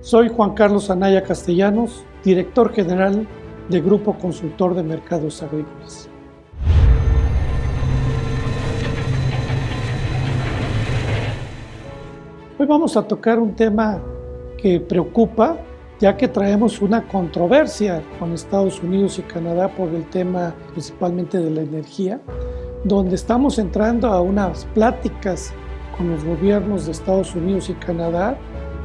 Soy Juan Carlos Anaya Castellanos, director general de Grupo Consultor de Mercados Agrícolas. Hoy vamos a tocar un tema que preocupa, ya que traemos una controversia con Estados Unidos y Canadá por el tema principalmente de la energía, donde estamos entrando a unas pláticas con los gobiernos de Estados Unidos y Canadá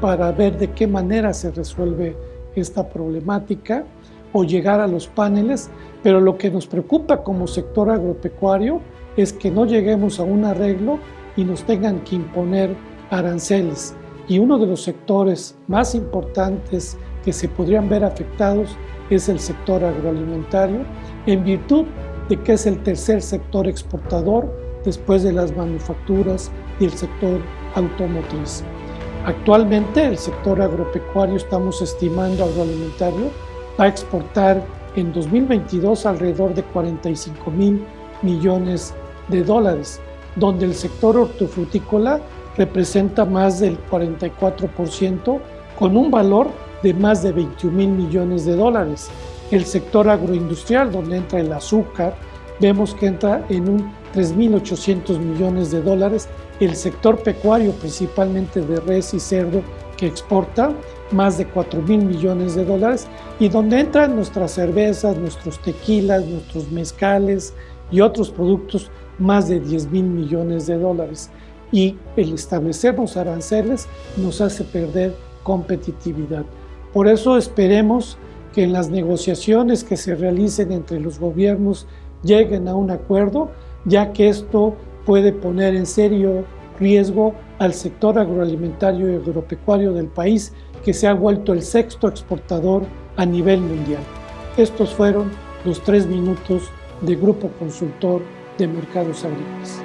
para ver de qué manera se resuelve esta problemática o llegar a los paneles, pero lo que nos preocupa como sector agropecuario es que no lleguemos a un arreglo y nos tengan que imponer aranceles. Y uno de los sectores más importantes que se podrían ver afectados es el sector agroalimentario en virtud de que es el tercer sector exportador después de las manufacturas y el sector automotriz. Actualmente el sector agropecuario estamos estimando agroalimentario va a exportar en 2022 alrededor de 45 mil millones de dólares, donde el sector hortofrutícola representa más del 44% con un valor de más de 21 mil millones de dólares. El sector agroindustrial, donde entra el azúcar, vemos que entra en un 3.800 millones de dólares. El sector pecuario, principalmente de res y cerdo, que exporta más de 4 mil millones de dólares y donde entran nuestras cervezas, nuestros tequilas, nuestros mezcales y otros productos más de 10 mil millones de dólares y el establecernos aranceles nos hace perder competitividad. Por eso esperemos que en las negociaciones que se realicen entre los gobiernos lleguen a un acuerdo, ya que esto puede poner en serio riesgo al sector agroalimentario y agropecuario del país, que se ha vuelto el sexto exportador a nivel mundial. Estos fueron los tres minutos de Grupo Consultor de Mercados Agrícolas.